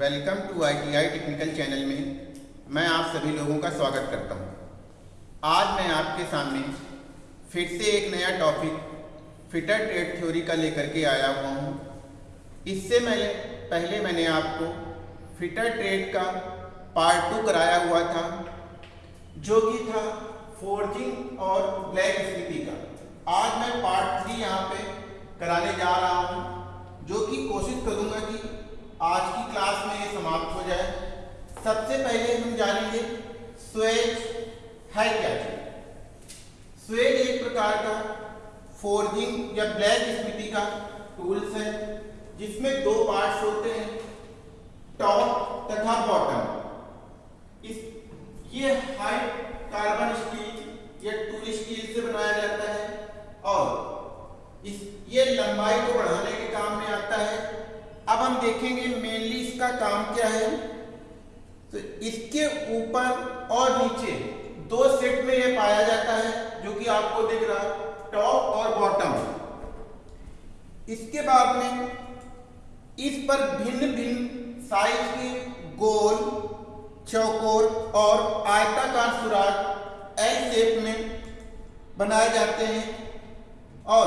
Welcome to ITI technical channel में मैं आप सभी लोगों का स्वागत करता हूँ। आज मैं आपके सामने फिर से एक नया टॉपिक फिटर ट्रेड थ्योरी का लेकर के आया हुआ हूँ। इससे मैंने, पहले मैंने आपको फिटर ट्रेड का पार्ट टू कराया हुआ था, जो कि था फोर्जिंग और ब्लैक स्थिति का आज मैं पार्ट थ्री यहाँ पे कराने जा रहा हूँ, जो कि कोशिश करूँगा कि आज की क्लास में ये समाप्त हो जाए। सबसे पहले हम जानेंगे स्वेज है क्या चीज़ स्वेज एक प्रकार का फोर्जिंग या ब्लैक स्मिथी का टूल्स है, जिसमें दो पार्ट्स होते हैं, टॉप तथा बॉटम। इस, ये हाई कार्बन स्टील या टूल स्टील से बनाया जाता है, और इस, ये लंबाई को है अब हम देखेंगे मेनली इसका काम क्या है। तो इसके ऊपर और नीचे दो सेट में ये पाया जाता है, जो कि आपको दिख रहा है टॉप और बॉटम इसके बाद में इस पर भिन्न भिन्न साइज़ के गोल, चौकोर और आयताकार सुराग एल शेप में बनाए जाते हैं। और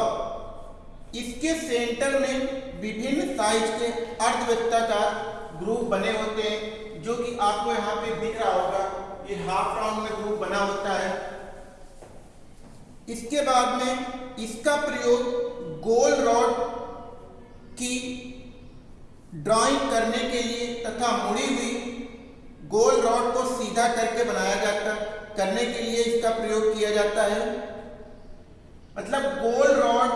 इसके सेंटर में विभिन्न साइज़ के अर्धवृत्ताकार ग्रुप बने होते हैं, जो कि आपको यहाँ पे दिख रहा होगा। ये हाफ़ राउंड में ग्रुप बना होता है। इसके बाद में इसका प्रयोग गोल रॉड की ड्राइंग करने के लिए तथा मुड़ी हुई गोल रॉड को सीधा करके बनाया जाता, करने के लिए इसका प्रयोग किया जाता है। मतलब गोल रॉड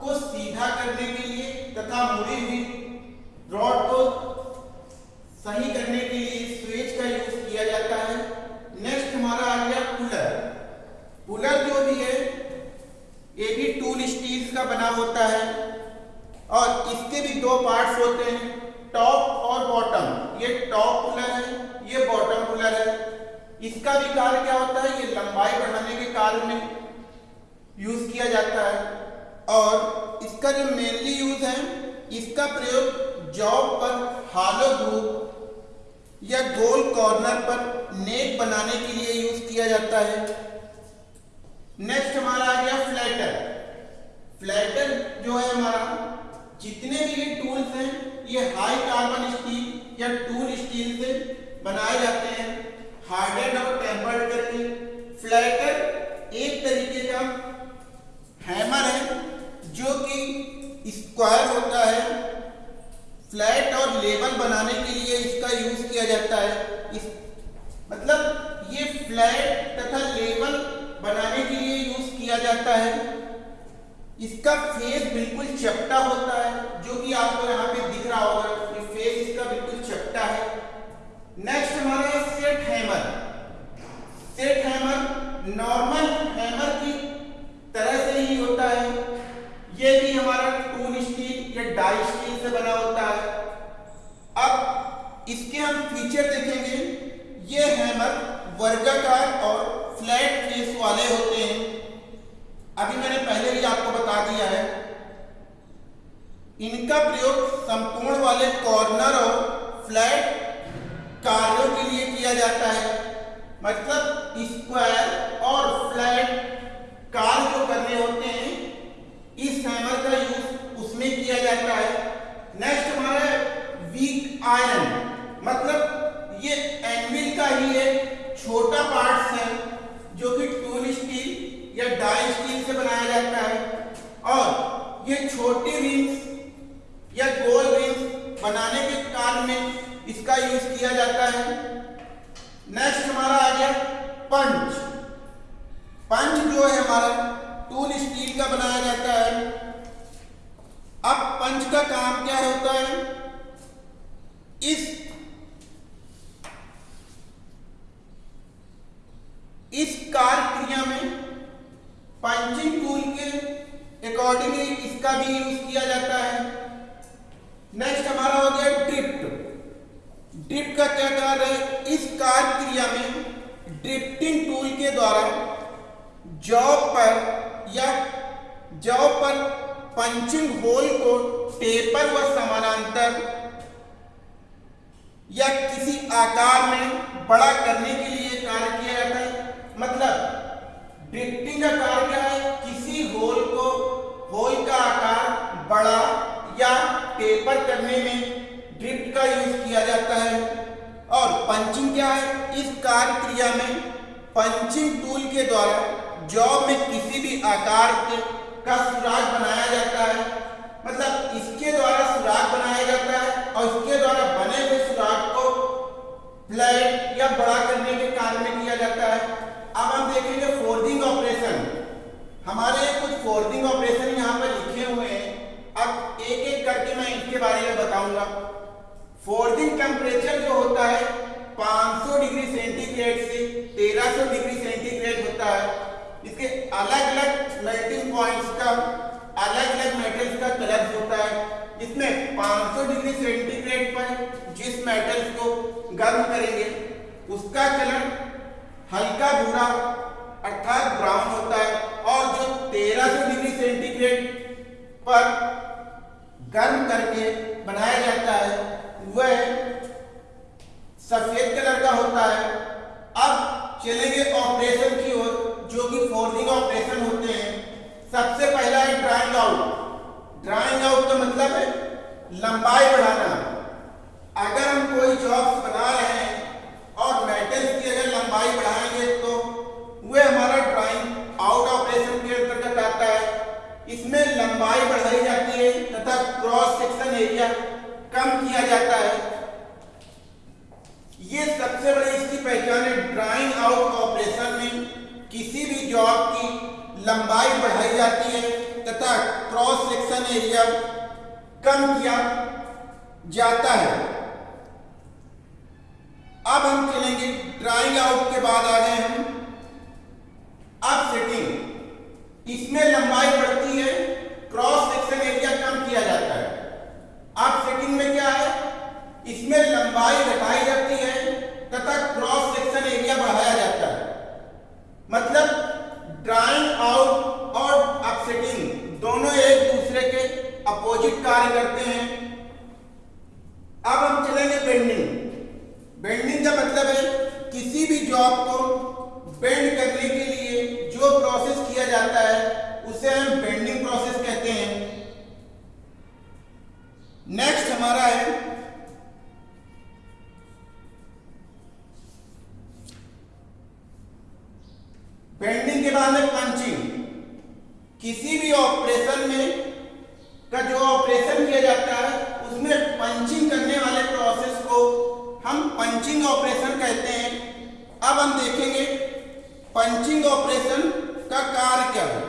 को सीधा करने के लिए तथा मुड़ी हुई रॉड को सही करने के लिए स्वेज का यूज़ किया जाता है नेक्स्ट हमारा आ गया पुलर पुलर जो भी है ये भी टूल स्टील्स का बना होता है और इसके भी दो पार्ट्स होते हैं टॉप और बॉटम ये टॉप पुलर है, ये बॉटम पुलर है। इसका भी कार्य क्या होता है? ये लंबाई बढ़ाने के कार्य में यूज़ किया जाता है। और इसका जो मेनली यूज़ है, इसका प्रयोग जॉब पर हालो ग्रुप या गोल कॉर्नर पर नेक बनाने के लिए यूज़ किया जाता है। नेक्स्ट हमारा आ गया फ्लैटर फ्लैटर जो है हमारा, जितने भी ये टूल्स हैं, ये हाई कार्बन स्टील या टूल स्टील से बनाए जाते हैं। हार्डेड और टेम्पर्ड करके। फ्लैटर एक तरीके का हैमर है, जो कि स्क्वायर होता है। फ्लैट और लेवल बनाने के लिए इसका यूज़ किया जाता है। इस मतलब ये फ्लैट तथा लेवल बनाने के लिए यूज़ किया जाता है। इसका फेस बिल्कुल चपटा होता है, जो कि आपको यहाँ पे दिख रहा होगा ये फेस इसका बिल्कुल चपटा है। नेक्स्ट हमारा है set hammer set hammer normal hammer की तरह से ही होता है। ये भी हमारा टूल स्टील या डाई स्टील से बना होता है। अब इसके हम फीचर देखेंगे। ये हैमर वर्गाकार और फ्लैट फेस वाले होते हैं। अभी मैंने पहले ही आपको बता दिया है, इनका प्रयोग संपूर्ण वाले कॉर्नर और फ्लैट कार्यों के लिए किया जाता है। मतलब स्क्वायर और फ्लैट कार्य जो करने होते हैं, इस हैमर का यूज़ उसमें किया जाता है। नेक्स्ट हमारा वीक आयरन मतलब ये एनविल का ही एक छोटा पार्ट है जो कि टूल स्टील या डाई स्टील से बनाया जाता है। और ये छोटी रिंग्स या गोल रिंग्स बनाने के कार्य में इसका यूज़ किया जाता है। नेक्स्ट हमारा आ गया पंच। पंच जो है हमारा टूल स्टील का बनाया जाता है। अब पंच का काम क्या होता है? इस कार्य क्रिया में पंचिंग टूल के अकॉर्डिंगली इसका भी यूज़ किया जाता है। नेक्स्ट हमारा हो गया ड्रिफ्ट ड्रिफ्ट का क्या कार्य है? इस कार्य क्रिया में ड्रिफ्टिंग टूल के द्वारा जॉब पर या जॉब पर पंचिंग होल को टेपर व समानांतर या किसी आकार में बड़ा करने के लिए कार्य किया जाता है। मतलब ड्रिफ्टिंग का कार्य क्या होल का आकार बड़ा या टेपर करने में ड्रिफ्ट का यूज़ किया जाता है। और पंचिंग क्या है? इस कार्य क्रिया में पंचिंग टूल के द्वारा जॉब में किसी भी आकार के का सुराग बनाया जाता है। मतलब इसके द्वारा सुराग बनाया जाता है और इसके द्वारा बने हुए सुराग को फ्लैट या बड़ा करने के कार्य में किया जाता है अब हम देखेंगे फोर्जिंग ऑपरेशन हमारे कुछ फोर्जिंग ऑपरेशन यहाँ पर लिखे हुए हैं अब एक एक करके मैं इसके बारे में बताऊँगा फोर्जिंग टेम्परेचर जो होता है 500 डिग्री सेंटीग्रेड से 1300 डिग्री सेंटीग्रेड होता है इसके अलग अलग मेल्टिंग पॉइंट्स का अलग अलग मेटल्स का कलर होता है इसमें 500 डिग्री सेंटीग्रेड पर जिस मेटल्स को गर्म करेंगे, उसका कलर हल्का भूरा अर्थात ब्राउन होता है और जो 1300 डिग्री सेंटीग्रेड पर गर्म करके बनाया जाता है, वह सफ़ेद कलर का होता है। अब चलेंगे ऑपरेशन की ओर, जो कि फोर्जिंग ऑपरेशन होते हैं सबसे पहला है ड्राइंग आउट ड्राइंग आउट का मतलब है लंबाई बढ़ाना। अगर हम कोई जॉब्स बना रहे हैं और मेटल्स की अगर लंबाई बढ़ाएँगे तो वह हमारा ड्राइंग आउट ऑपरेशन के अंतर्गत आता है इसमें लंबाई बढ़ाई जाती है तथा क्रॉस सेक्शन एरिया कम किया जाता है ये सबसे बड़ी इसकी पहचान है ड्राइंग आउट ऑपरेशन में किसी भी जॉब की लंबाई बढ़ाई जाती है तथा क्रॉस सेक्शन एरिया कम किया जाता है। अब हम चलेंगे ड्राइंग आउट के बाद आ गए हम। अब सेटिंग इसमें लंबाई बढ़ती है क्रॉस सेक्शन एरिया कम किया जाता है अब सेटिंग में क्या है इसमें लंबाई घटाई जाती है तथा क्रॉस सेक्शन एरिया बढ़ाया जाता है मतलब ड्राइंग आउट और अपसेटिंग दोनों एक दूसरे के कार्य करते हैं। अब हम चलेंगे बेंडिंग। बेंडिंग का मतलब है किसी भी जॉब को बेंड करने के लिए जो प्रोसेस किया जाता है, उसे हम बेंडिंग प्रोसेस कहते हैं। नेक्स्ट हमारा है बेंडिंग के बाद में पंचिंग किसी भी ऑपरेशन में का जो ऑपरेशन किया जाता है उसमें पंचिंग करने वाले प्रोसेस को हम पंचिंग ऑपरेशन कहते हैं। अब हम देखेंगे पंचिंग ऑपरेशन का कार्य क्या है।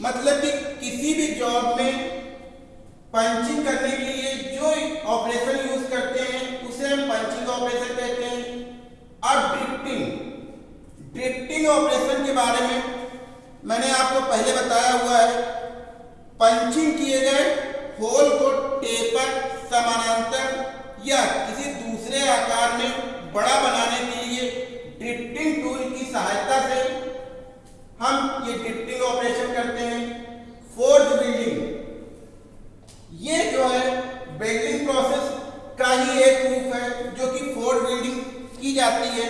मतलब कि किसी भी जॉब में पंचिंग करने के लिए जो ऑपरेशन यूज़ करते हैं, उसे हम पंचिंग ऑपरेशन कहते हैं। और ड्रिफ्टिंग ड्रिफ्टिंग ऑपरेशन के बारे में मैंने आपको पहले बताया हुआ है। पंचिंग किए गए होल को टेपर, समानांतर या किसी दूसरे आकार में बड़ा बनाने के लिए ड्रिफ्टिंग टूल की सहायता से हम ये ड्रिफ्टिंग ऑपरेशन करते हैं। फोर्ज बिल्डिंग ये जो है बिल्डिंग प्रोसेस का ही एक रूप है, जो कि फोर्ज बिल्डिंग की जाती है।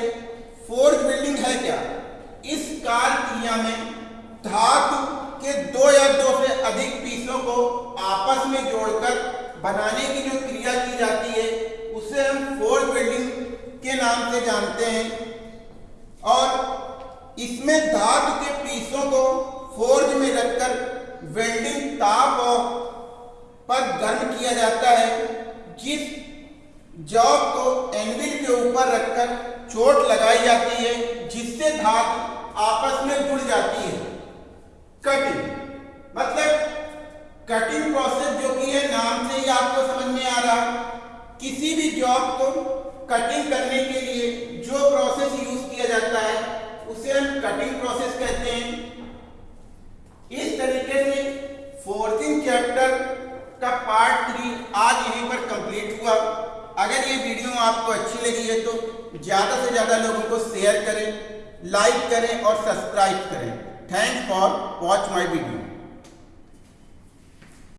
फोर्थ बिल्डिंग है क्या? इस कार क्रिया में धातु के दो या दो से अधिक आपस में जोड़कर बनाने की जो क्रिया की जाती है, उसे हम फोर्थ बिल्डिंग के नाम से जानते हैं। और इसमें धातु के पीसों को फोर्ज में रखकर वेल्डिंग ताप पर गर्म किया जाता है, जिस जॉब को एनविल के ऊपर रखकर चोट लगाई जाती है, जिससे धातु आपस में जुड़ जाती है। कटिंग मतलब कटिंग प्रोसेस जो कि है, नाम से ही आपको समझ में आ रहा। किसी भी जॉब को कटिंग करने के लिए जो प्रोसेस यूज़ किया जाता है, उसे हम कटिंग प्रोसेस कहते हैं। इस तरीके से फोर्थिंग चैप्टर का पार्ट थ्री आज यहीं पर कंप्लीट हुआ। अगर ये वीडियो आपको अच्छी लगी है तो ज़्यादा से ज़्यादा लोगों को शेयर करें लाइक करें और सब्सक्राइब करें। Thanks for watch my video